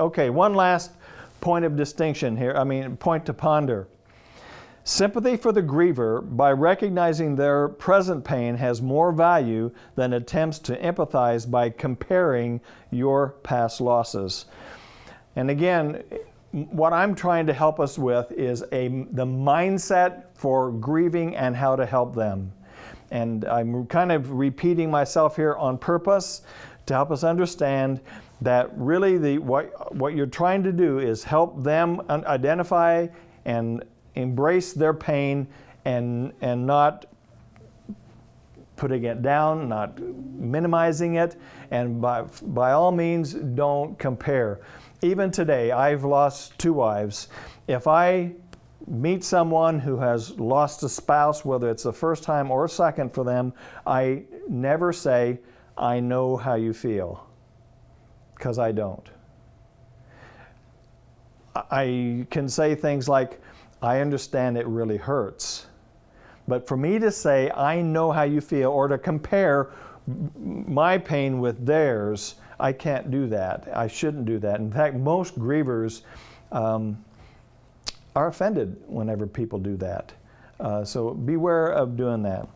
Okay, one last point of distinction here, I mean, point to ponder. Sympathy for the griever by recognizing their present pain has more value than attempts to empathize by comparing your past losses. And again, what I'm trying to help us with is a, the mindset for grieving and how to help them. And I'm kind of repeating myself here on purpose to help us understand that really the, what, what you're trying to do is help them identify and embrace their pain and, and not putting it down, not minimizing it, and by, by all means, don't compare. Even today, I've lost two wives. If I meet someone who has lost a spouse, whether it's the first time or second for them, I never say, I know how you feel, because I don't. I can say things like, I understand it really hurts. But for me to say, I know how you feel, or to compare my pain with theirs, I can't do that. I shouldn't do that. In fact, most grievers um, are offended whenever people do that. Uh, so beware of doing that.